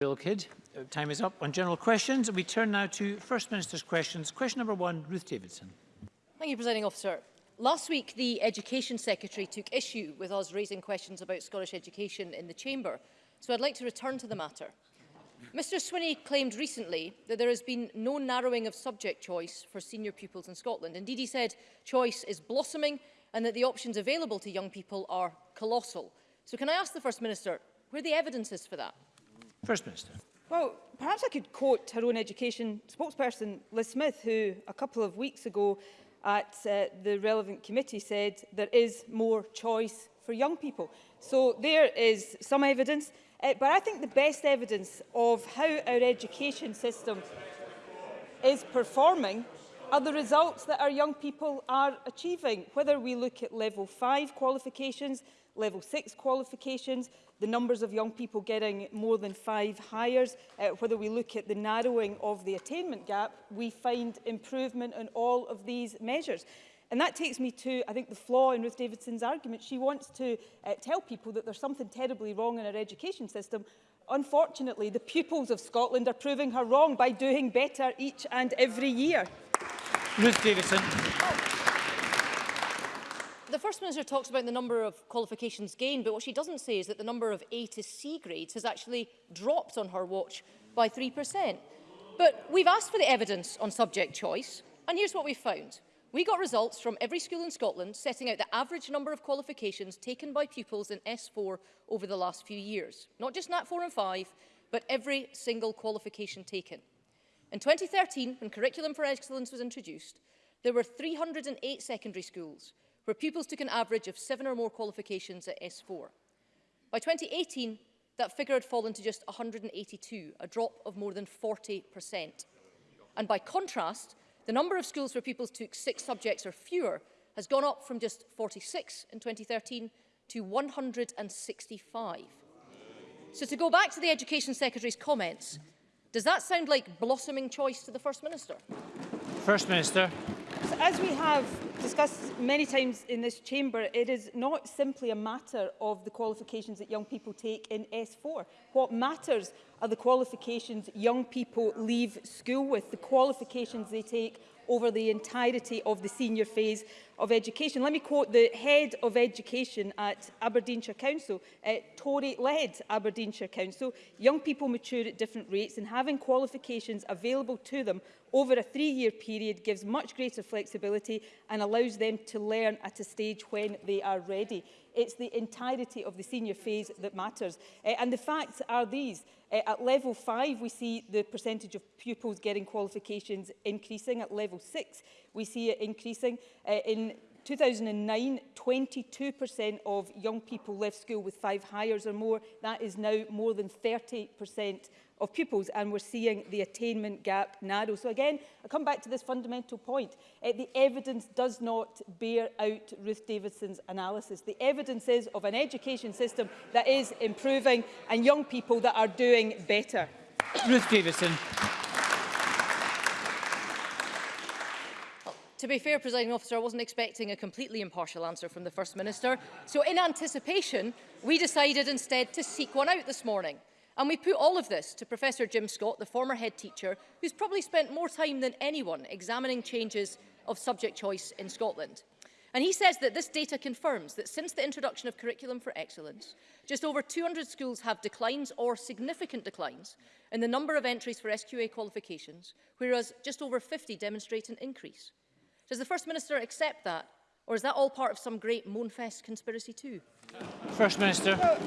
Bill Kid. Uh, time is up on general questions. We turn now to First Minister's questions. Question number one, Ruth Davidson. Thank you, Presiding Officer. Last week, the Education Secretary took issue with us raising questions about Scottish education in the Chamber, so I'd like to return to the matter. Mr Swinney claimed recently that there has been no narrowing of subject choice for senior pupils in Scotland. Indeed, he said choice is blossoming and that the options available to young people are colossal. So can I ask the First Minister where the evidence is for that? First Minister. Well, perhaps I could quote her own education spokesperson, Liz Smith, who a couple of weeks ago at uh, the relevant committee said there is more choice for young people. So there is some evidence, uh, but I think the best evidence of how our education system is performing are the results that our young people are achieving, whether we look at level 5 qualifications, level 6 qualifications, the numbers of young people getting more than five hires, uh, whether we look at the narrowing of the attainment gap, we find improvement in all of these measures. And that takes me to, I think, the flaw in Ruth Davidson's argument. She wants to uh, tell people that there's something terribly wrong in our education system. Unfortunately, the pupils of Scotland are proving her wrong by doing better each and every year. Ruth Davidson the First Minister talks about the number of qualifications gained, but what she doesn't say is that the number of A to C grades has actually dropped on her watch by 3%. But we've asked for the evidence on subject choice, and here's what we found. We got results from every school in Scotland setting out the average number of qualifications taken by pupils in S4 over the last few years. Not just NAT 4 and 5, but every single qualification taken. In 2013, when Curriculum for Excellence was introduced, there were 308 secondary schools where pupils took an average of seven or more qualifications at S4. By 2018, that figure had fallen to just 182, a drop of more than 40%. And by contrast, the number of schools where pupils took six subjects or fewer has gone up from just 46 in 2013 to 165. So to go back to the Education Secretary's comments, does that sound like blossoming choice to the First Minister? First Minister. So as we have discussed many times in this chamber, it is not simply a matter of the qualifications that young people take in S4. What matters are the qualifications young people leave school with, the qualifications they take over the entirety of the senior phase of education. Let me quote the head of education at Aberdeenshire Council, uh, Tory-led Aberdeenshire Council. Young people mature at different rates and having qualifications available to them over a three-year period gives much greater flexibility and allows them to learn at a stage when they are ready. It's the entirety of the senior phase that matters. Uh, and the facts are these. Uh, at level 5, we see the percentage of pupils getting qualifications increasing. At level 6, we see it increasing. Uh, in 2009, 22% of young people left school with five hires or more. That is now more than 30% of pupils and we're seeing the attainment gap narrow. So again, I come back to this fundamental point. Uh, the evidence does not bear out Ruth Davidson's analysis. The evidence is of an education system that is improving and young people that are doing better. Ruth Davidson. To be fair, presiding officer, I wasn't expecting a completely impartial answer from the First Minister. So in anticipation, we decided instead to seek one out this morning. And we put all of this to Professor Jim Scott, the former head teacher, who's probably spent more time than anyone examining changes of subject choice in Scotland. And he says that this data confirms that since the introduction of Curriculum for Excellence, just over 200 schools have declines or significant declines in the number of entries for SQA qualifications, whereas just over 50 demonstrate an increase. Does the First Minister accept that, or is that all part of some great Moonfest conspiracy too? First Minister. Well,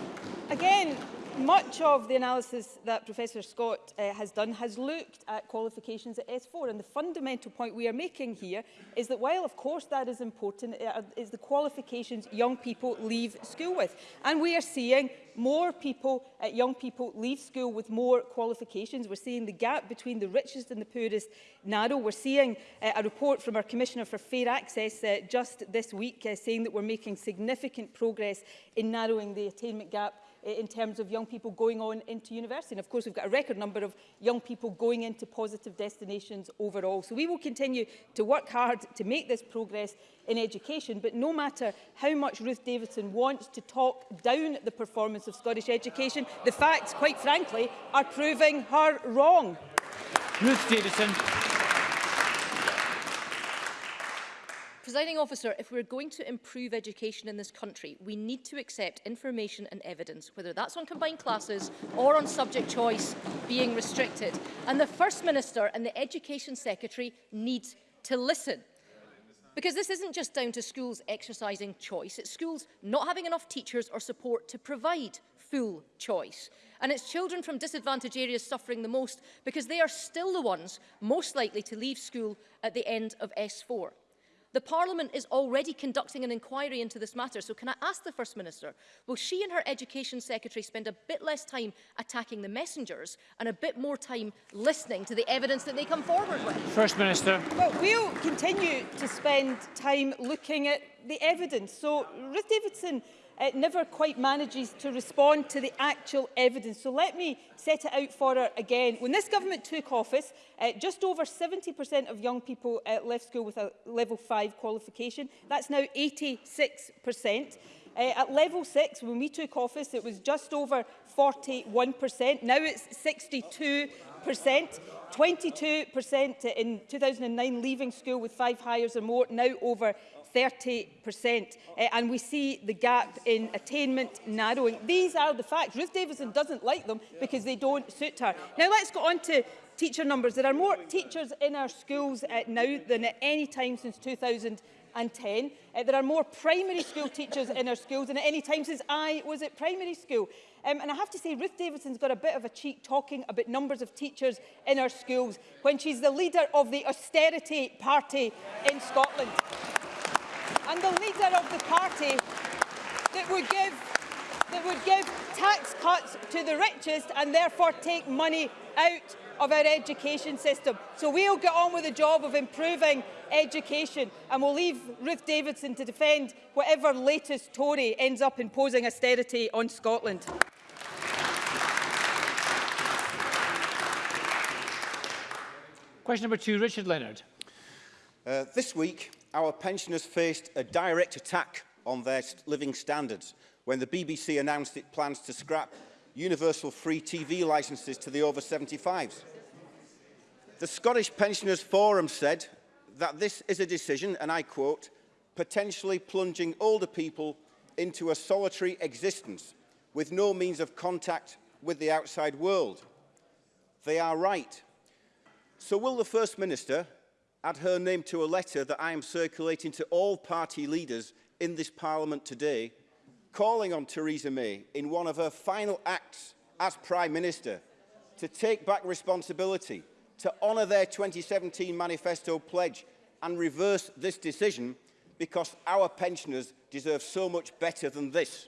again, much of the analysis that Professor Scott uh, has done has looked at qualifications at S4 and the fundamental point we are making here is that while of course that is important it uh, is the qualifications young people leave school with and we are seeing more people uh, young people leave school with more qualifications we're seeing the gap between the richest and the poorest narrow we're seeing uh, a report from our commissioner for fair access uh, just this week uh, saying that we're making significant progress in narrowing the attainment gap in terms of young people going on into university. And of course, we've got a record number of young people going into positive destinations overall. So we will continue to work hard to make this progress in education, but no matter how much Ruth Davidson wants to talk down the performance of Scottish education, the facts, quite frankly, are proving her wrong. Ruth Davidson. Presiding officer, if we're going to improve education in this country, we need to accept information and evidence, whether that's on combined classes or on subject choice being restricted. And the First Minister and the Education Secretary need to listen. Because this isn't just down to schools exercising choice, it's schools not having enough teachers or support to provide full choice. And it's children from disadvantaged areas suffering the most because they are still the ones most likely to leave school at the end of S4. The Parliament is already conducting an inquiry into this matter, so can I ask the First Minister, will she and her Education Secretary spend a bit less time attacking the messengers and a bit more time listening to the evidence that they come forward with? First Minister. Well, we'll continue to spend time looking at the evidence. So, Ruth Davidson it never quite manages to respond to the actual evidence. So let me set it out for her again. When this government took office, uh, just over 70% of young people uh, left school with a level 5 qualification. That's now 86%. Uh, at level 6, when we took office, it was just over 41%. Now it's 62%. 22% in 2009 leaving school with five hires or more, now over 30%, uh, eh, and we see the gap in attainment narrowing. These are the facts. Ruth Davidson doesn't like them because they don't suit her. Now let's go on to teacher numbers. There are more teachers in our schools uh, now than at any time since 2000 and 10. Uh, eh, there are more primary school teachers in our schools than at any time since I was at primary school. Um, and I have to say, Ruth Davidson's got a bit of a cheek talking about numbers of teachers in our schools when she's the leader of the austerity party in Scotland. and the leader of the party that would give that would give tax cuts to the richest and therefore take money out of our education system. So we'll get on with the job of improving education and we'll leave Ruth Davidson to defend whatever latest Tory ends up imposing austerity on Scotland. Question number two, Richard Leonard. Uh, this week, our pensioners faced a direct attack on their living standards when the BBC announced it plans to scrap universal free TV licences to the over 75s. The Scottish Pensioners Forum said that this is a decision, and I quote, potentially plunging older people into a solitary existence with no means of contact with the outside world. They are right. So will the First Minister add her name to a letter that I am circulating to all party leaders in this parliament today, calling on Theresa May in one of her final acts as Prime Minister to take back responsibility, to honour their 2017 manifesto pledge and reverse this decision because our pensioners deserve so much better than this.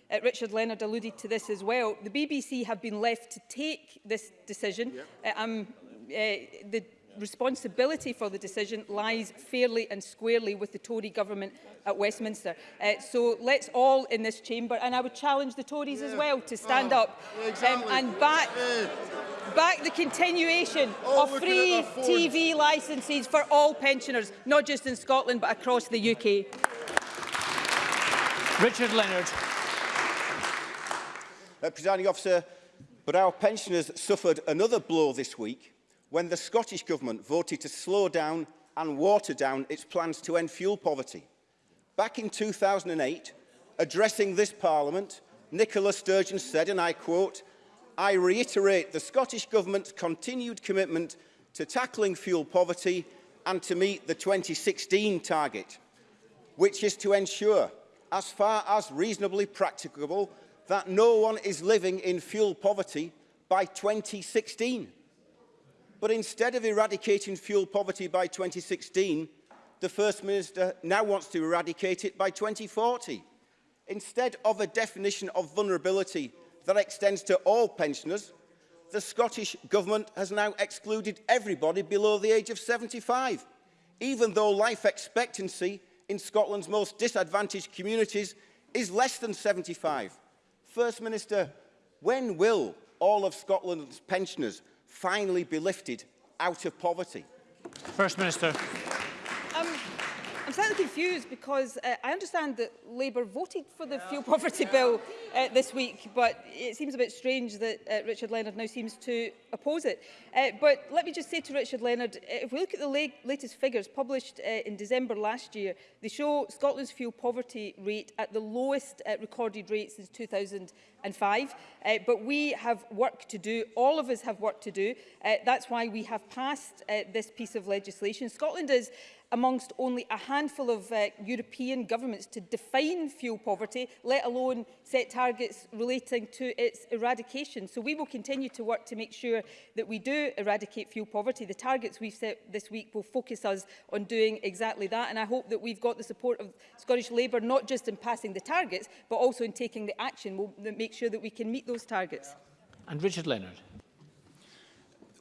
Richard Leonard alluded to this as well. The BBC have been left to take this decision. Yep. Uh, I'm Eh, the responsibility for the decision lies fairly and squarely with the Tory government at Westminster. Uh, so let's all in this chamber, and I would challenge the Tories yeah. as well to stand oh, up um, exactly. um, and back, back the continuation oh, of free TV licences for all pensioners, not just in Scotland but across the UK. Richard Leonard. Uh, Presiding officer, but our pensioners suffered another blow this week when the Scottish Government voted to slow down and water down its plans to end fuel poverty. Back in 2008, addressing this Parliament, Nicola Sturgeon said, and I quote, I reiterate the Scottish Government's continued commitment to tackling fuel poverty and to meet the 2016 target, which is to ensure, as far as reasonably practicable, that no one is living in fuel poverty by 2016. But instead of eradicating fuel poverty by 2016, the First Minister now wants to eradicate it by 2040. Instead of a definition of vulnerability that extends to all pensioners, the Scottish Government has now excluded everybody below the age of 75, even though life expectancy in Scotland's most disadvantaged communities is less than 75. First Minister, when will all of Scotland's pensioners finally be lifted out of poverty? First Minister. Um, I'm slightly confused because uh, I understand that Labour voted for the fuel poverty bill uh, this week, but it seems a bit strange that uh, Richard Leonard now seems to oppose it. Uh, but let me just say to Richard Leonard, uh, if we look at the la latest figures published uh, in December last year, they show Scotland's fuel poverty rate at the lowest uh, recorded rate since 2000 and five. Uh, but we have work to do. All of us have work to do. Uh, that's why we have passed uh, this piece of legislation. Scotland is amongst only a handful of uh, European governments to define fuel poverty, let alone set targets relating to its eradication. So we will continue to work to make sure that we do eradicate fuel poverty. The targets we've set this week will focus us on doing exactly that. And I hope that we've got the support of Scottish Labour, not just in passing the targets, but also in taking the action we'll, make sure that we can meet those targets. And Richard Leonard.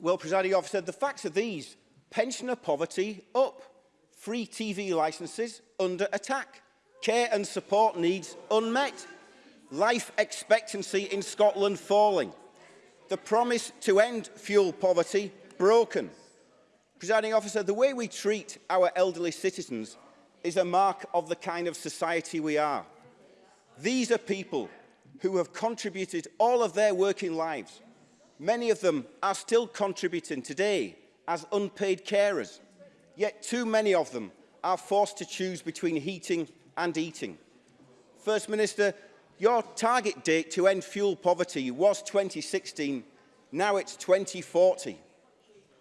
Well, presiding officer, the facts are these. Pensioner poverty up. Free TV licences under attack. Care and support needs unmet. Life expectancy in Scotland falling. The promise to end fuel poverty broken. Presiding officer, the way we treat our elderly citizens is a mark of the kind of society we are. These are people who have contributed all of their working lives. Many of them are still contributing today as unpaid carers, yet too many of them are forced to choose between heating and eating. First Minister, your target date to end fuel poverty was 2016, now it's 2040.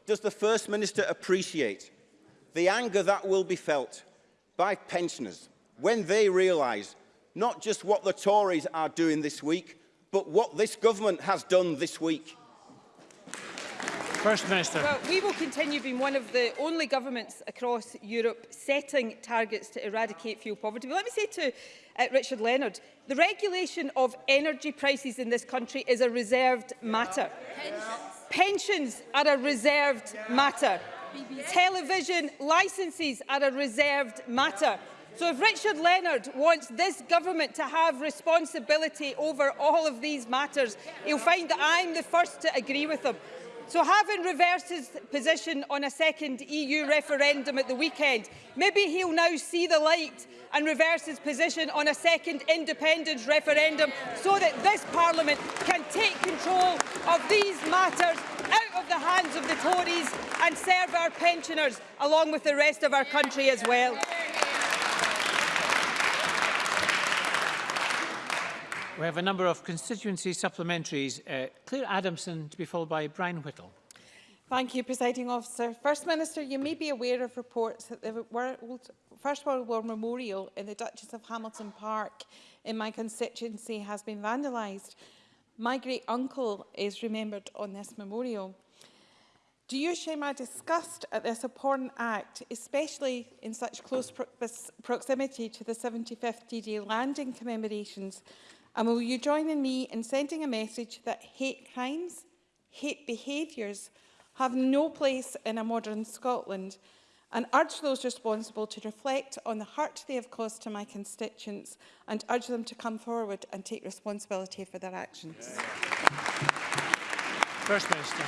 Does the First Minister appreciate the anger that will be felt by pensioners when they realise not just what the Tories are doing this week, but what this government has done this week. First Minister. Well, we will continue being one of the only governments across Europe setting targets to eradicate fuel poverty. But let me say to uh, Richard Leonard, the regulation of energy prices in this country is a reserved matter. Yeah. Pensions. Pensions are a reserved yeah. matter. BBC. Television licences are a reserved matter. Yeah. So if Richard Leonard wants this government to have responsibility over all of these matters, he'll find that I'm the first to agree with him. So having reversed his position on a second EU referendum at the weekend, maybe he'll now see the light and reverse his position on a second independence referendum so that this Parliament can take control of these matters out of the hands of the Tories and serve our pensioners along with the rest of our country as well. We have a number of constituency supplementaries. Uh, Claire Adamson to be followed by Brian Whittle. Thank you, Presiding Officer. First Minister, you may be aware of reports that the World, First World War Memorial in the Duchess of Hamilton Park in my constituency has been vandalised. My great-uncle is remembered on this memorial. Do you share my disgust at this abhorrent act, especially in such close pro proximity to the 75th D-Day landing commemorations And will you join with me in sending a message that hate crimes, hate behaviours have no place in a modern Scotland and urge those responsible to reflect on the hurt they have caused to my constituents and urge them to come forward and take responsibility for their actions. First Minister.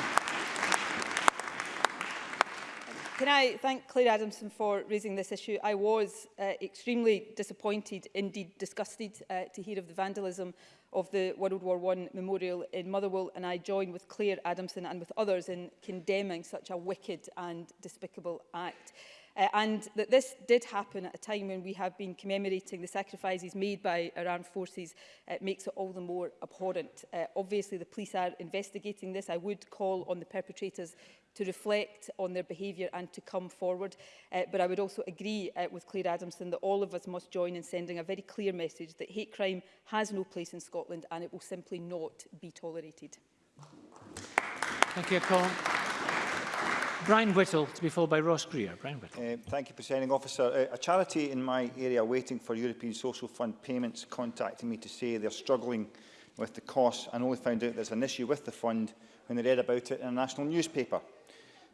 Can I thank Claire Adamson for raising this issue? I was uh, extremely disappointed, indeed disgusted, uh, to hear of the vandalism of the World War I Memorial in Motherwell, and I join with Claire Adamson and with others in condemning such a wicked and despicable act uh, and that this did happen at a time when we have been commemorating the sacrifices made by our armed forces uh, makes it all the more abhorrent. Uh, obviously the police are investigating this. I would call on the perpetrators to reflect on their behaviour and to come forward. Uh, but I would also agree uh, with Claire Adamson that all of us must join in sending a very clear message that hate crime has no place in Scotland and it will simply not be tolerated. Thank you, Colin. Brian Whittle, to be followed by Ross Greer. Brian Whittle. Uh, thank you, Presiding Officer. Uh, a charity in my area waiting for European Social Fund payments contacted me to say they're struggling with the costs and only found out there's an issue with the fund when they read about it in a national newspaper.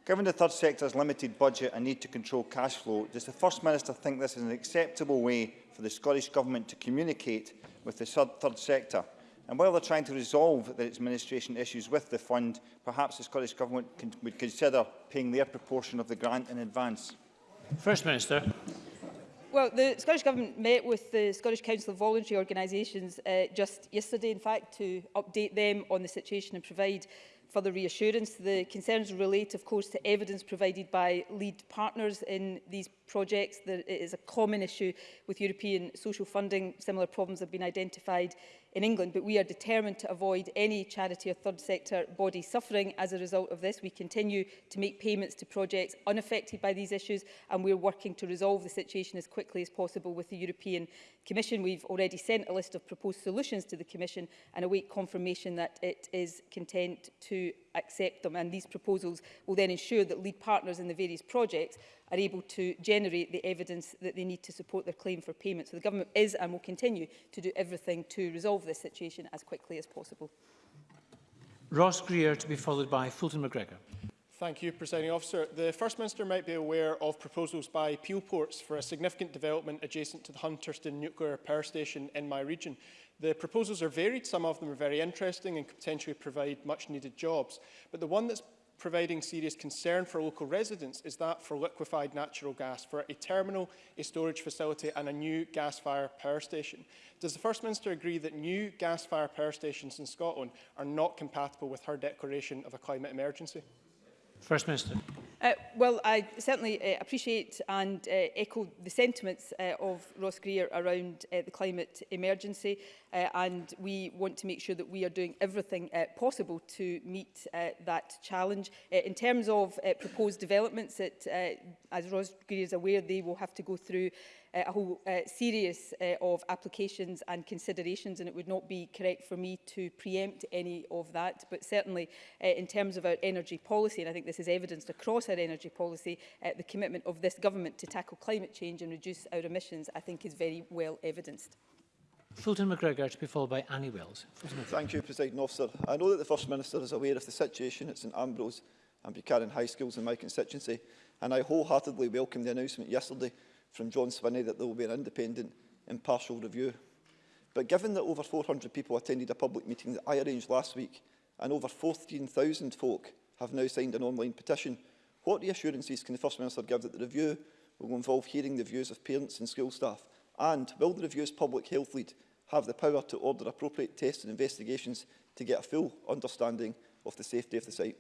Given the third sector's limited budget and need to control cash flow, does the First Minister think this is an acceptable way for the Scottish Government to communicate with the third sector? And while they're trying to resolve their administration issues with the fund, perhaps the Scottish Government can, would consider paying their proportion of the grant in advance. First Minister. Well, the Scottish Government met with the Scottish Council of Voluntary Organisations uh, just yesterday, in fact, to update them on the situation and provide further reassurance. The concerns relate, of course, to evidence provided by lead partners in these projects. There, it is a common issue with European social funding. Similar problems have been identified in England, but we are determined to avoid any charity or third sector body suffering as a result of this. We continue to make payments to projects unaffected by these issues, and we're working to resolve the situation as quickly as possible with the European Commission. We've already sent a list of proposed solutions to the Commission and await confirmation that it is content to accept them and these proposals will then ensure that lead partners in the various projects are able to generate the evidence that they need to support their claim for payment. So the government is and will continue to do everything to resolve this situation as quickly as possible. Ross Greer to be followed by Fulton McGregor. Thank you, Presiding Officer. The First Minister might be aware of proposals by Peel Ports for a significant development adjacent to the Hunterston Nuclear Power Station in my region. The proposals are varied, some of them are very interesting and could potentially provide much needed jobs. But the one that's providing serious concern for local residents is that for liquefied natural gas, for a terminal, a storage facility and a new gas-fired power station. Does the First Minister agree that new gas-fired power stations in Scotland are not compatible with her declaration of a climate emergency? First Minister. Uh, well, I certainly uh, appreciate and uh, echo the sentiments uh, of Ross Greer around uh, the climate emergency uh, and we want to make sure that we are doing everything uh, possible to meet uh, that challenge. Uh, in terms of uh, proposed developments, it, uh, as Ross Greer is aware, they will have to go through uh, a whole uh, series uh, of applications and considerations and it would not be correct for me to preempt any of that but certainly uh, in terms of our energy policy and I think this is evidenced across our energy policy uh, the commitment of this government to tackle climate change and reduce our emissions I think is very well evidenced. Fulton McGregor to be followed by Annie Wells. Thank you, President Officer. I know that the First Minister is aware of the situation at St Ambrose and Buchanan High Schools in my constituency, and I wholeheartedly welcome the announcement yesterday from John Swinney that there will be an independent, impartial review. But given that over 400 people attended a public meeting that I arranged last week and over 14,000 folk have now signed an online petition, what reassurances can the First Minister give that the review will involve hearing the views of parents and school staff? And will the review's public health lead have the power to order appropriate tests and investigations to get a full understanding of the safety of the site?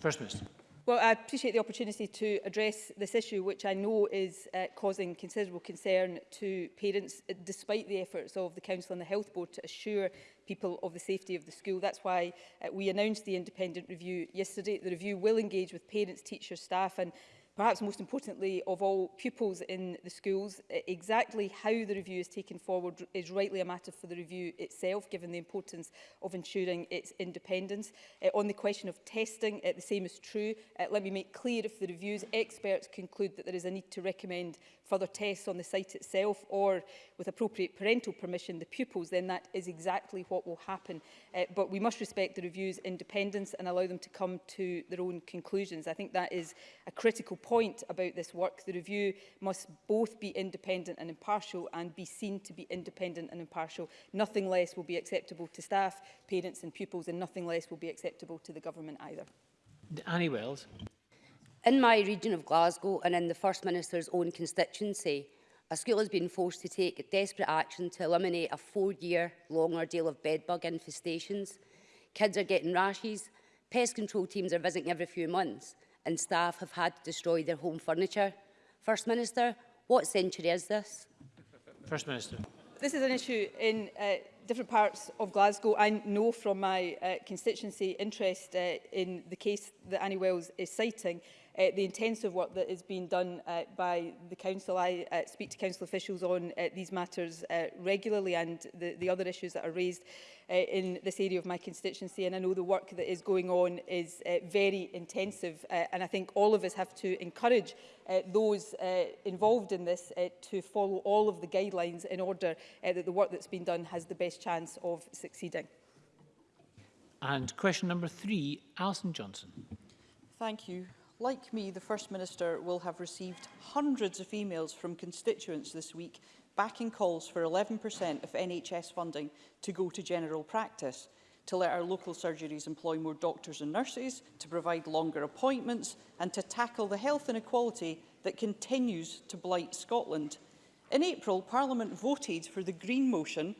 First Minister. Well, I appreciate the opportunity to address this issue, which I know is uh, causing considerable concern to parents, uh, despite the efforts of the Council and the Health Board to assure people of the safety of the school. That's why uh, we announced the independent review yesterday. The review will engage with parents, teachers, staff and perhaps most importantly of all pupils in the schools. E-, exactly how the review is taken forward is rightly a matter for the review itself, given the importance of ensuring its independence. Uh, on the question of testing, uh, the same is true. Uh, let me make clear if the review's experts conclude that there is a need to recommend further tests on the site itself or with appropriate parental permission, the pupils, then that is exactly what will happen. Uh, but we must respect the review's independence and allow them to come to their own conclusions. I think that is a critical point about this work. The review must both be independent and impartial and be seen to be independent and impartial. Nothing less will be acceptable to staff, parents and pupils and nothing less will be acceptable to the government either. Annie Wells. In my region of Glasgow and in the First Minister's own constituency, a school has been forced to take desperate action to eliminate a four-year long ordeal of bedbug infestations. Kids are getting rashes, pest control teams are visiting every few months, and staff have had to destroy their home furniture. First Minister, what century is this? First Minister. This is an issue in uh, different parts of Glasgow. I know from my uh, constituency interest uh, in the case that Annie Wells is citing uh, the intensive work that is being done uh, by the Council. I uh, speak to Council officials on uh, these matters uh, regularly and the, the other issues that are raised uh, in this area of my constituency and I know the work that is going on is uh, very intensive uh, and I think all of us have to encourage uh, those uh, involved in this uh, to follow all of the guidelines in order uh, that the work that's been done has the best chance of succeeding. And question number three, Alison Johnson. Thank you. Like me, the First Minister will have received hundreds of emails from constituents this week backing calls for 11% of NHS funding to go to general practice, to let our local surgeries employ more doctors and nurses, to provide longer appointments and to tackle the health inequality that continues to blight Scotland. In April, Parliament voted for the Green motion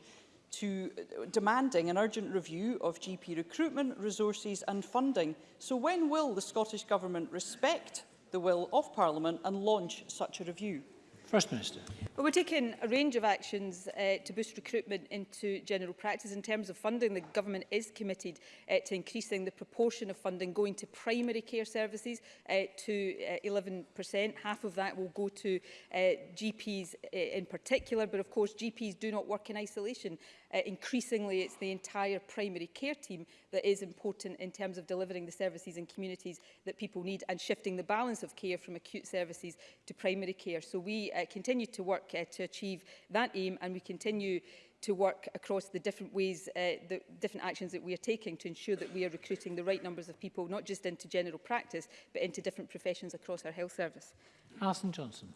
to uh, demanding an urgent review of GP recruitment, resources and funding. So when will the Scottish Government respect the will of Parliament and launch such a review? First Minister. Well, we're taking a range of actions uh, to boost recruitment into general practice. In terms of funding, the Government is committed uh, to increasing the proportion of funding going to primary care services uh, to uh, 11%. Half of that will go to uh, GPs uh, in particular, but of course GPs do not work in isolation. Uh, increasingly, it's the entire primary care team that is important in terms of delivering the services in communities that people need and shifting the balance of care from acute services to primary care. So we uh, continue to work work uh, to achieve that aim and we continue to work across the different ways, uh, the different actions that we are taking to ensure that we are recruiting the right numbers of people, not just into general practice, but into different professions across our health service. Alison Johnson.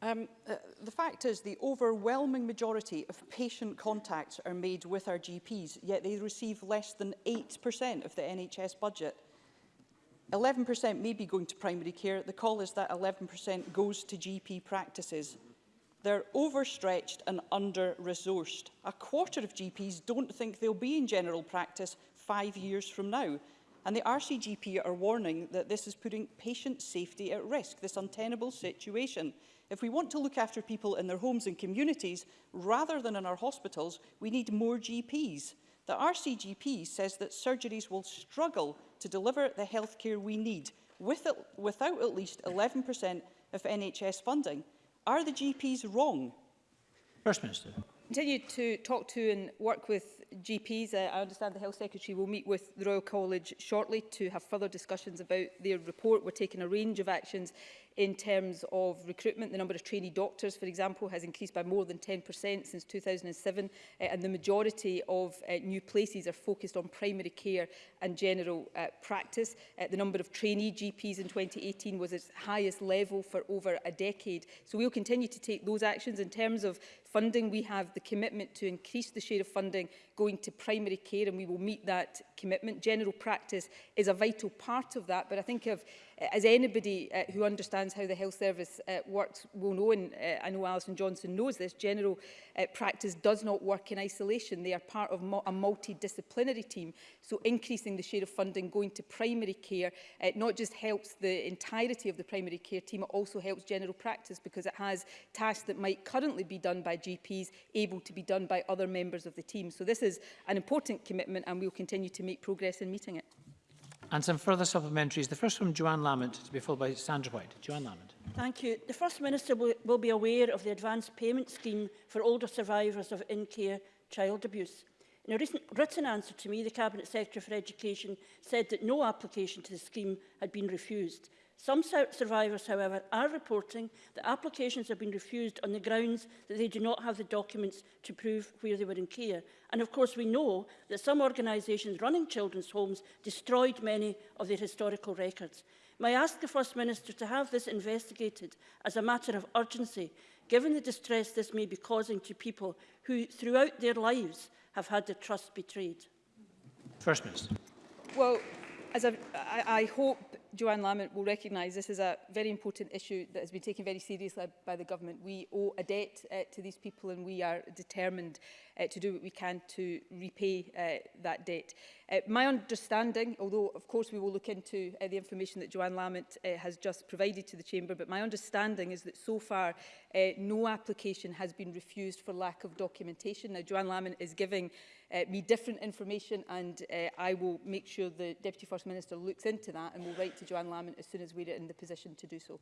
Um, uh, the fact is the overwhelming majority of patient contacts are made with our GPs, yet they receive less than 8% of the NHS budget. 11% may be going to primary care. The call is that 11% goes to GP practices. They're overstretched and under-resourced. A quarter of GPs don't think they'll be in general practice five years from now. And the RCGP are warning that this is putting patient safety at risk, this untenable situation. If we want to look after people in their homes and communities, rather than in our hospitals, we need more GPs. The RCGP says that surgeries will struggle to deliver the healthcare we need with, without at least 11% of NHS funding. Are the GPs wrong? First Minister. Continue to talk to and work with GPs. Uh, I understand the Health Secretary will meet with the Royal College shortly to have further discussions about their report. We're taking a range of actions in terms of recruitment. The number of trainee doctors, for example, has increased by more than 10% since 2007, uh, eh, and the majority of uh, new places are focused on primary care and general uh, practice. Uh, the number of trainee GPs in 2018 was its highest level for over a decade. So we'll continue to take those actions. In terms of funding, we have the commitment to increase the share of funding going to primary care, and we will meet that commitment. General practice is a vital part of that, but I think of as anybody uh, who understands how the health service uh, works will know, and uh, I know Alison Johnson knows this, general uh, practice does not work in isolation. They are part of mo a multidisciplinary team. So increasing the share of funding going to primary care uh, not just helps the entirety of the primary care team, it also helps general practice because it has tasks that might currently be done by GPs able to be done by other members of the team. So this is an important commitment and we'll continue to make progress in meeting it and some further supplementaries. The first from Joanne Lamont, to be followed by Sandra White. Joanne Lamont. Thank you. The First Minister will, will be aware of the advanced payment scheme for older survivors of in-care child abuse. In a recent written answer to me, the Cabinet Secretary for Education said that no application to the scheme had been refused. Some survivors, however, are reporting that applications have been refused on the grounds that they do not have the documents to prove where they were in care. And of course, we know that some organisations running children's homes destroyed many of their historical records. May I ask the First Minister to have this investigated as a matter of urgency, given the distress this may be causing to people who, throughout their lives, have had their trust betrayed? First Minister. Well, as I, I hope Joanne Lamont will recognise this is a very important issue that has been taken very seriously by the government. We owe a debt uh, to these people and we are determined uh, to do what we can to repay uh, that debt. Uh, my understanding, although of course we will look into uh, the information that Joanne Lamont uh, has just provided to the Chamber, but my understanding is that so far uh, no application has been refused for lack of documentation. Now Joanne Lamont is giving uh, me different information and uh, I will make sure the Deputy First Minister looks into that and will write to Joanne Lamont as soon as we're in the position to do so.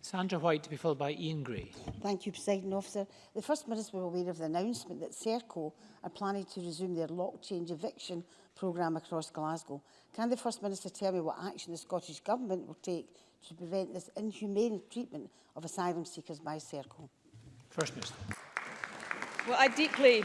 Sandra White to be followed by Ian Gray. Thank you, President Officer. The First Minister was aware of the announcement that Serco are planning to resume their lock change eviction programme across Glasgow. Can the First Minister tell me what action the Scottish Government will take to prevent this inhumane treatment of asylum seekers by Serco? First Minister. Well, I deeply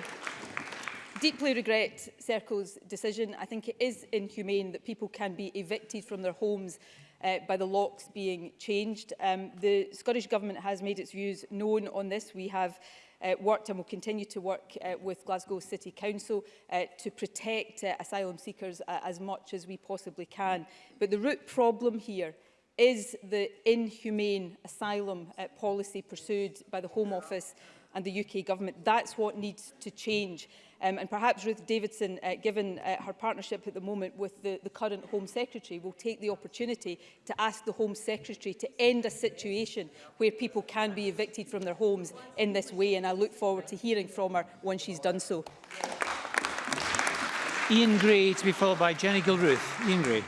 deeply regret Serco's decision. I think it is inhumane that people can be evicted from their homes uh, by the locks being changed. Um, the Scottish Government has made its views known on this. We have uh, worked and will continue to work uh, with Glasgow City Council uh, to protect uh, asylum seekers uh, as much as we possibly can. But the root problem here is the inhumane asylum uh, policy pursued by the Home Office and the UK government. That's what needs to change. Um, and perhaps Ruth Davidson, uh, given uh, her partnership at the moment with the, the current Home Secretary, will take the opportunity to ask the Home Secretary to end a situation where people can be evicted from their homes in this way. And I look forward to hearing from her when she's done so. Ian Gray to be followed by Jenny Gilruth. Ian Gray.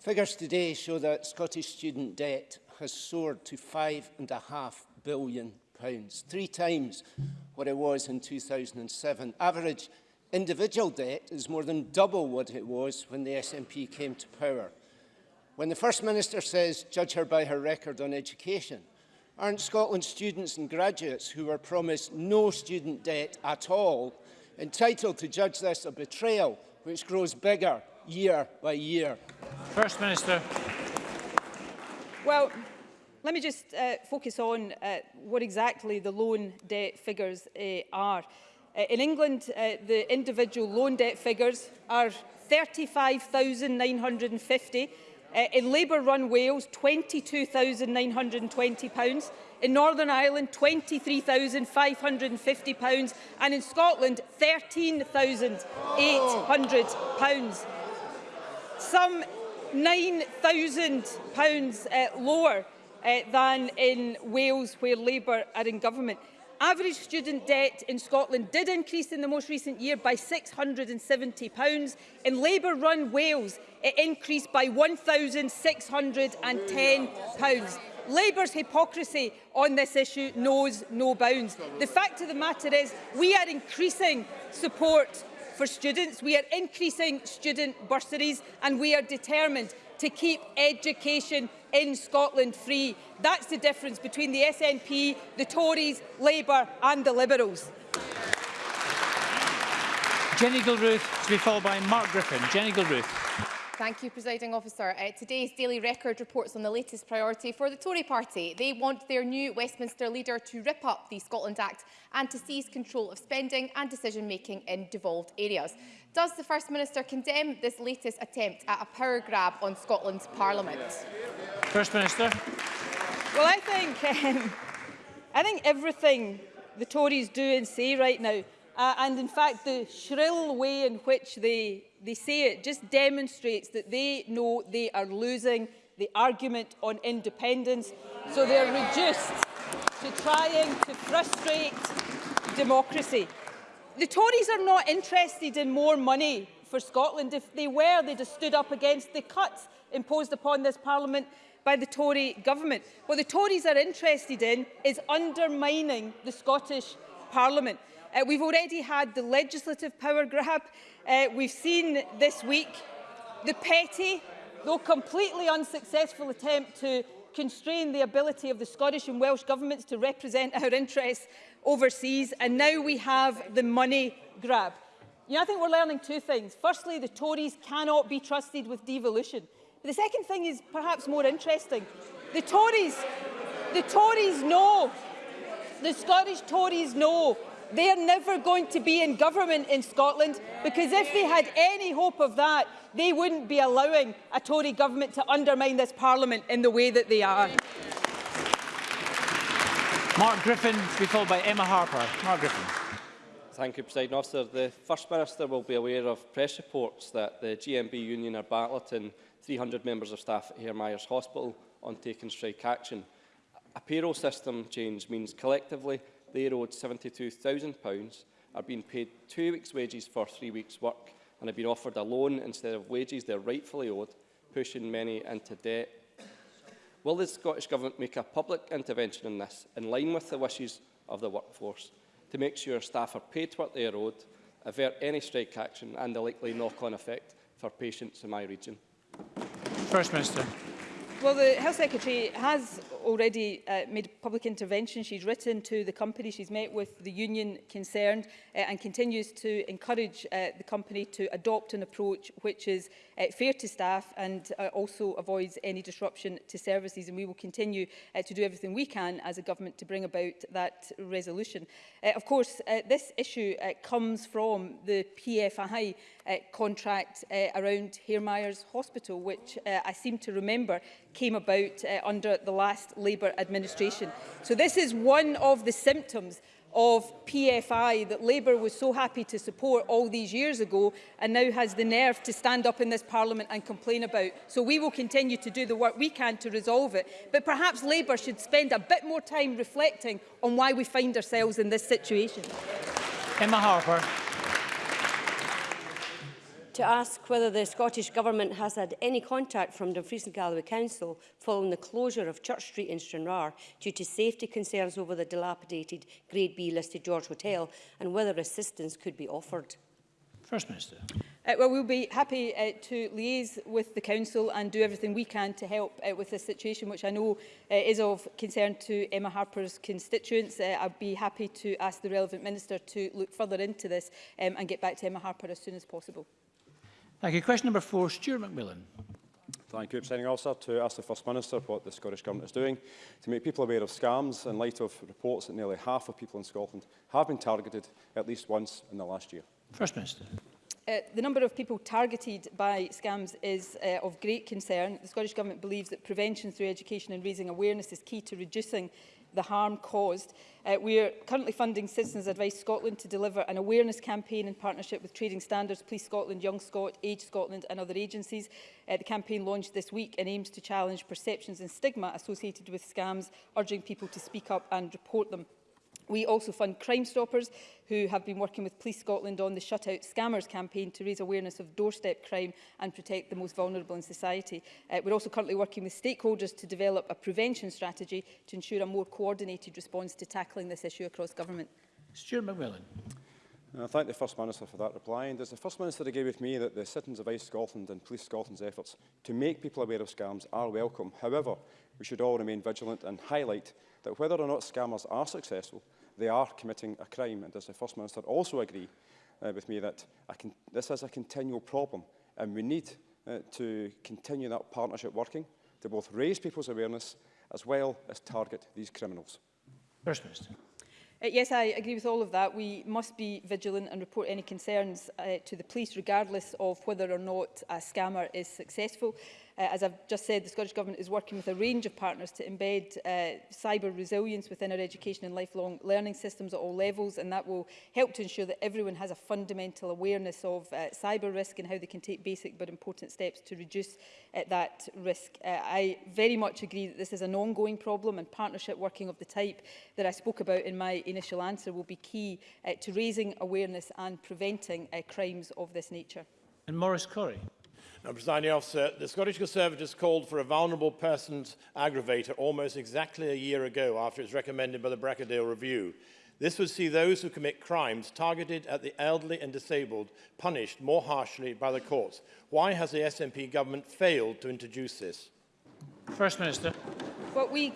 Figures today show that Scottish student debt has soared to £5.5 billion pounds, three times what it was in 2007. Average individual debt is more than double what it was when the SNP came to power. When the First Minister says, judge her by her record on education, aren't Scotland students and graduates who were promised no student debt at all entitled to judge this a betrayal which grows bigger year by year? First Minister. Well, let me just uh, focus on uh, what exactly the loan debt figures uh, are. Uh, in England, uh, the individual loan debt figures are 35,950. Uh, in Labour-run Wales, £22,920. In Northern Ireland, £23,550. And in Scotland, £13,800. Some £9,000 uh, lower uh, than in Wales where Labour are in government. Average student debt in Scotland did increase in the most recent year by £670. In Labour-run Wales, it increased by £1,610. Labour's hypocrisy on this issue knows no bounds. The fact of the matter is we are increasing support for students, we are increasing student bursaries and we are determined to keep education in Scotland free. That's the difference between the SNP, the Tories, Labour and the Liberals. Jenny Gilruth to be followed by Mark Griffin. Jenny Gilruth. Thank you, Presiding Officer. Uh, today's Daily Record reports on the latest priority for the Tory party. They want their new Westminster leader to rip up the Scotland Act and to seize control of spending and decision-making in devolved areas. Does the First Minister condemn this latest attempt at a power grab on Scotland's Parliament? First Minister. Well, I think, um, I think everything the Tories do and say right now, uh, and in fact the shrill way in which they, they say it just demonstrates that they know they are losing the argument on independence, so they're reduced to trying to frustrate democracy. the Tories are not interested in more money for Scotland. If they were, they'd have stood up against the cuts imposed upon this Parliament by the Tory government. What the Tories are interested in is undermining the Scottish Parliament. Uh, we've already had the legislative power grab. Uh, we've seen this week the petty, though completely unsuccessful attempt to constrain the ability of the Scottish and Welsh governments to represent our interests overseas, and now we have the money grab. You know, I think we're learning two things. Firstly, the Tories cannot be trusted with devolution. But the second thing is perhaps more interesting. The Tories, the Tories know, the Scottish Tories know they're never going to be in government in Scotland because if they had any hope of that, they wouldn't be allowing a Tory government to undermine this parliament in the way that they are. Mark Griffin to be followed by Emma Harper. Mark Griffin. Thank you, President Officer. The First Minister will be aware of press reports that the GMB union are battling 300 members of staff at Hare Myers Hospital on taking strike action. A payroll system change means collectively they are owed £72,000, are being paid two weeks' wages for three weeks' work and have been offered a loan instead of wages they rightfully owed, pushing many into debt Will the Scottish Government make a public intervention in this, in line with the wishes of the workforce, to make sure staff are paid what they are owed, avert any strike action and the likely knock-on effect for patients in my region? First Minister. Well, the Health Secretary has already uh, made public intervention. She's written to the company, she's met with the union concerned uh, and continues to encourage uh, the company to adopt an approach which is uh, fair to staff and uh, also avoids any disruption to services. And we will continue uh, to do everything we can as a government to bring about that resolution. Uh, of course, uh, this issue uh, comes from the PFI uh, contract uh, around Hair Myers Hospital, which uh, I seem to remember came about uh, under the last Labour administration. So this is one of the symptoms of PFI that Labour was so happy to support all these years ago and now has the nerve to stand up in this Parliament and complain about. So we will continue to do the work we can to resolve it. But perhaps Labour should spend a bit more time reflecting on why we find ourselves in this situation. Emma Harper to ask whether the Scottish Government has had any contact from Dumfries and Galloway Council following the closure of Church Street in Stranraer due to safety concerns over the dilapidated Grade B listed George Hotel and whether assistance could be offered. First Minister. Uh, well, we'll be happy uh, to liaise with the Council and do everything we can to help uh, with this situation, which I know uh, is of concern to Emma Harper's constituents. Uh, I'd be happy to ask the relevant Minister to look further into this um, and get back to Emma Harper as soon as possible. Thank you. Question number four, Stuart McMillan. Thank you, Presiding Officer. To ask the First Minister what the Scottish Government is doing to make people aware of scams in light of reports that nearly half of people in Scotland have been targeted at least once in the last year. First Minister. Uh, the number of people targeted by scams is uh, of great concern. The Scottish Government believes that prevention through education and raising awareness is key to reducing the harm caused. Uh, we are currently funding Citizens Advice Scotland to deliver an awareness campaign in partnership with Trading Standards, Police Scotland, Young Scot, Age Scotland and other agencies. Uh, the campaign launched this week and aims to challenge perceptions and stigma associated with scams, urging people to speak up and report them. We also fund Crime Stoppers, who have been working with Police Scotland on the Shut Out Scammers campaign to raise awareness of doorstep crime and protect the most vulnerable in society. Uh, we're also currently working with stakeholders to develop a prevention strategy to ensure a more coordinated response to tackling this issue across government. Stuart McMillan. I uh, thank the First Minister for that reply. And does the First Minister agree with me that the Citizens of Ice Scotland and Police Scotland's efforts to make people aware of scams are welcome? However, we should all remain vigilant and highlight that whether or not scammers are successful, they are committing a crime. And does the First Minister also agree uh, with me that this is a continual problem and we need uh, to continue that partnership working to both raise people's awareness as well as target these criminals? First Minister. Uh, yes, I agree with all of that. We must be vigilant and report any concerns uh, to the police, regardless of whether or not a scammer is successful. Uh, as I've just said, the Scottish Government is working with a range of partners to embed uh, cyber resilience within our education and lifelong learning systems at all levels, and that will help to ensure that everyone has a fundamental awareness of uh, cyber risk and how they can take basic but important steps to reduce uh, that risk. Uh, I very much agree that this is an ongoing problem and partnership working of the type that I spoke about in my initial answer will be key uh, to raising awareness and preventing uh, crimes of this nature. And Maurice Corrie. Now, Presiding Officer, the Scottish Conservatives called for a vulnerable persons aggravator almost exactly a year ago after it was recommended by the Brackadale Review. This would see those who commit crimes targeted at the elderly and disabled punished more harshly by the courts. Why has the SNP government failed to introduce this? First Minister. What we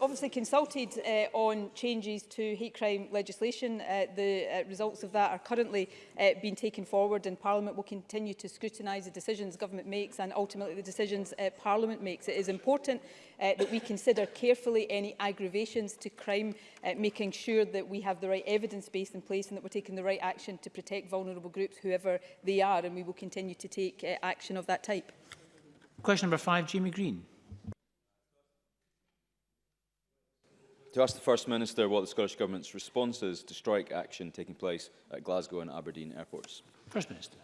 obviously consulted uh, on changes to hate crime legislation. Uh, the uh, results of that are currently uh, being taken forward and Parliament will continue to scrutinise the decisions government makes and ultimately the decisions uh, Parliament makes. It is important uh, that we consider carefully any aggravations to crime, uh, making sure that we have the right evidence base in place and that we're taking the right action to protect vulnerable groups, whoever they are, and we will continue to take uh, action of that type. Question number five, Jamie Green. to ask the First Minister what the Scottish Government's response is to strike action taking place at Glasgow and Aberdeen airports. First Minister.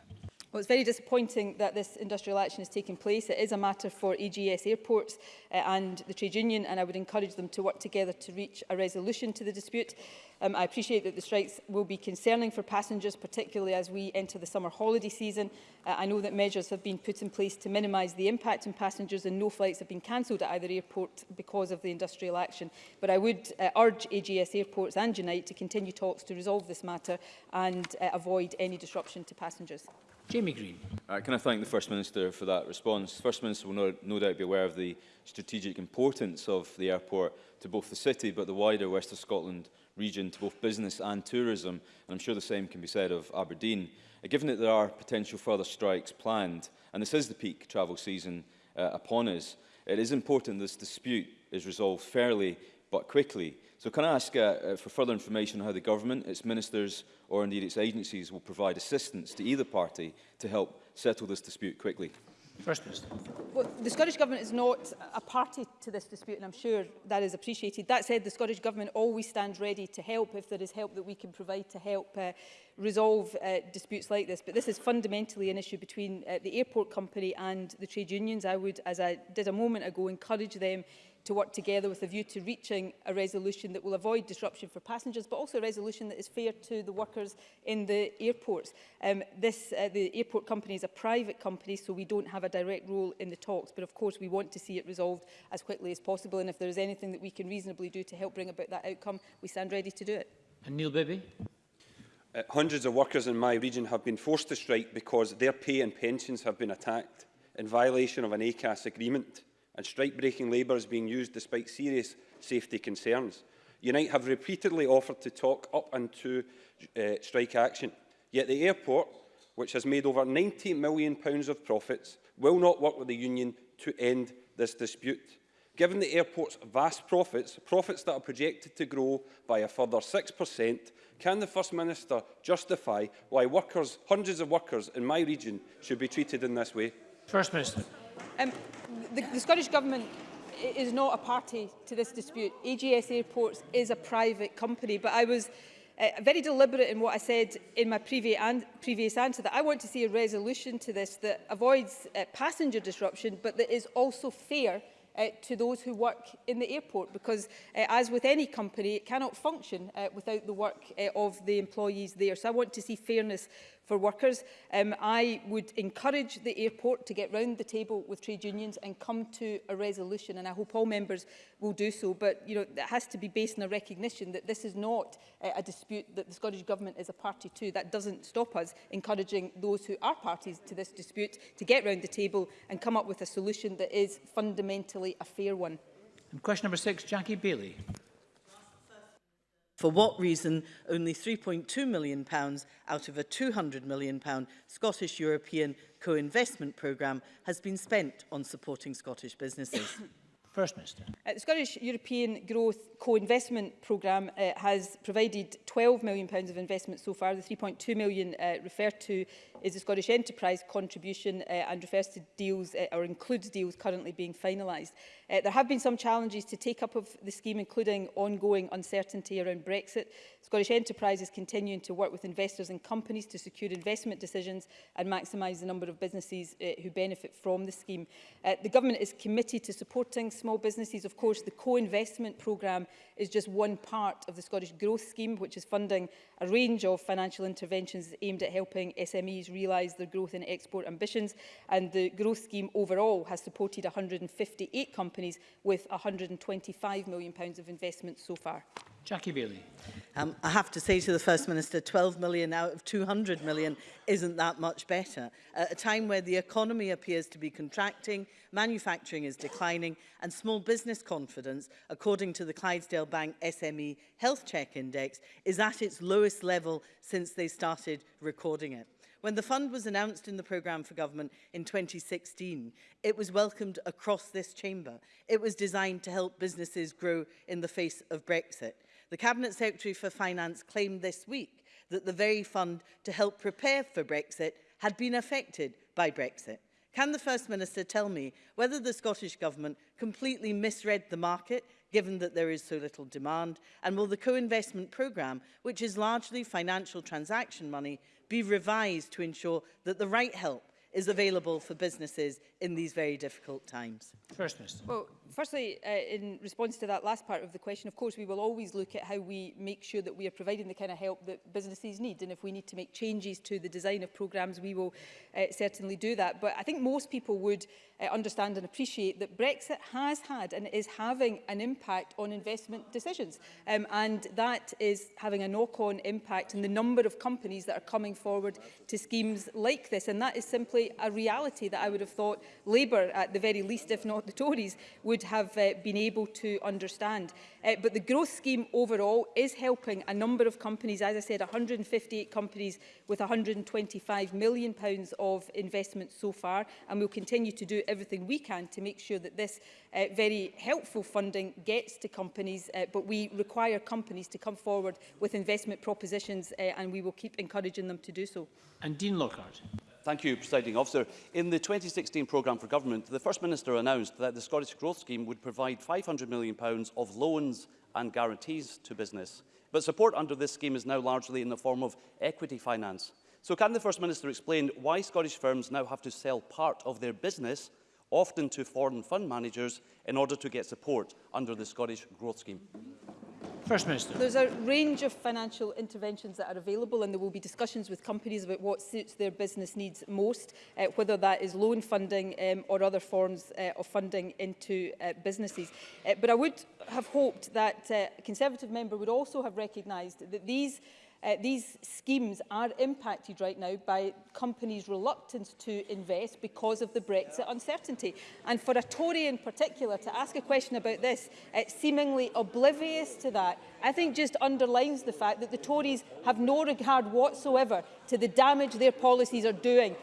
Well, it's very disappointing that this industrial action is taking place. It is a matter for EGS airports uh, and the trade union, and I would encourage them to work together to reach a resolution to the dispute. Um, I appreciate that the strikes will be concerning for passengers, particularly as we enter the summer holiday season. Uh, I know that measures have been put in place to minimise the impact on passengers and no flights have been cancelled at either airport because of the industrial action. But I would uh, urge AGS e airports and Unite to continue talks to resolve this matter and uh, avoid any disruption to passengers. Jamie Green. Uh, can I thank the First Minister for that response? The First Minister will no, no doubt be aware of the strategic importance of the airport to both the city but the wider West of Scotland region to both business and tourism, and I'm sure the same can be said of Aberdeen. Uh, given that there are potential further strikes planned, and this is the peak travel season uh, upon us, it is important this dispute is resolved fairly but quickly. So can I ask uh, uh, for further information on how the government, its ministers or indeed its agencies will provide assistance to either party to help settle this dispute quickly? First Minister. Well, the Scottish Government is not a party to this dispute and I'm sure that is appreciated. That said, the Scottish Government always stands ready to help if there is help that we can provide to help uh, resolve uh, disputes like this. But this is fundamentally an issue between uh, the airport company and the trade unions. I would, as I did a moment ago, encourage them to work together with a view to reaching a resolution that will avoid disruption for passengers, but also a resolution that is fair to the workers in the airports. Um, this, uh, the airport company is a private company, so we don't have a direct role in the talks, but of course we want to see it resolved as quickly as possible, and if there is anything that we can reasonably do to help bring about that outcome, we stand ready to do it. And Neil Bibby. Uh, hundreds of workers in my region have been forced to strike because their pay and pensions have been attacked in violation of an ACAS agreement and strike-breaking labour is being used despite serious safety concerns. Unite have repeatedly offered to talk up and to uh, strike action. Yet the airport, which has made over £90 million of profits, will not work with the union to end this dispute. Given the airport's vast profits, profits that are projected to grow by a further 6%, can the First Minister justify why workers, hundreds of workers in my region should be treated in this way? First Minister. Um, the, the Scottish Government is not a party to this dispute. AGS Airports is a private company, but I was uh, very deliberate in what I said in my previous, an previous answer, that I want to see a resolution to this that avoids uh, passenger disruption, but that is also fair uh, to those who work in the airport because uh, as with any company it cannot function uh, without the work uh, of the employees there so I want to see fairness for workers. Um, I would encourage the airport to get round the table with trade unions and come to a resolution, and I hope all members will do so. But you know, it has to be based on a recognition that this is not uh, a dispute that the Scottish Government is a party to. That doesn't stop us encouraging those who are parties to this dispute to get round the table and come up with a solution that is fundamentally a fair one. And question number six, Jackie Bailey. For what reason only £3.2 million out of a £200 million Scottish European co-investment programme has been spent on supporting Scottish businesses? First Minister. Uh, the Scottish European Growth Co-Investment Programme uh, has provided £12 million pounds of investment so far. The £3.2 million uh, referred to is the Scottish Enterprise contribution uh, and refers to deals uh, or includes deals currently being finalised. Uh, there have been some challenges to take up of the scheme, including ongoing uncertainty around Brexit. Scottish enterprises continuing to work with investors and companies to secure investment decisions and maximise the number of businesses uh, who benefit from the scheme. Uh, the Government is committed to supporting small businesses. Of course, the co-investment programme is just one part of the Scottish Growth Scheme, which is funding a range of financial interventions aimed at helping SMEs realise their growth and export ambitions. And the growth scheme overall has supported 158 companies with £125 million of investment so far. Jackie Bailey. Um, I have to say to the First Minister, 12 million out of 200 million isn't that much better. At a time where the economy appears to be contracting, manufacturing is declining, and small business confidence, according to the Clydesdale Bank SME Health Check Index, is at its lowest level since they started recording it. When the fund was announced in the programme for government in 2016, it was welcomed across this chamber. It was designed to help businesses grow in the face of Brexit. The Cabinet Secretary for Finance claimed this week that the very fund to help prepare for Brexit had been affected by Brexit. Can the First Minister tell me whether the Scottish Government completely misread the market, given that there is so little demand, and will the co-investment programme, which is largely financial transaction money, be revised to ensure that the right help is available for businesses in these very difficult times? First Minister. Well, firstly, uh, in response to that last part of the question, of course, we will always look at how we make sure that we are providing the kind of help that businesses need. And if we need to make changes to the design of programmes, we will uh, certainly do that. But I think most people would uh, understand and appreciate that Brexit has had and is having an impact on investment decisions. Um, and that is having a knock-on impact in the number of companies that are coming forward to schemes like this. And that is simply a reality that I would have thought Labour, at the very least, if not the Tories, would would have uh, been able to understand. Uh, but the growth scheme overall is helping a number of companies, as I said, 158 companies with £125 million pounds of investment so far. And we'll continue to do everything we can to make sure that this uh, very helpful funding gets to companies. Uh, but we require companies to come forward with investment propositions uh, and we will keep encouraging them to do so. And Dean Lockhart. Thank you, Presiding Officer. In the 2016 programme for government, the First Minister announced that the Scottish Growth Scheme would provide £500 million of loans and guarantees to business. But support under this scheme is now largely in the form of equity finance. So can the First Minister explain why Scottish firms now have to sell part of their business, often to foreign fund managers, in order to get support under the Scottish Growth Scheme? First Minister. There's a range of financial interventions that are available and there will be discussions with companies about what suits their business needs most, uh, whether that is loan funding um, or other forms uh, of funding into uh, businesses. Uh, but I would have hoped that uh, Conservative member would also have recognised that these Uh, these schemes are impacted right now by companies' reluctance to invest because of the Brexit yeah. uncertainty. And for a Tory in particular to ask a question about this, uh, seemingly oblivious to that, I think just underlines the fact that the Tories have no regard whatsoever to the damage their policies are doing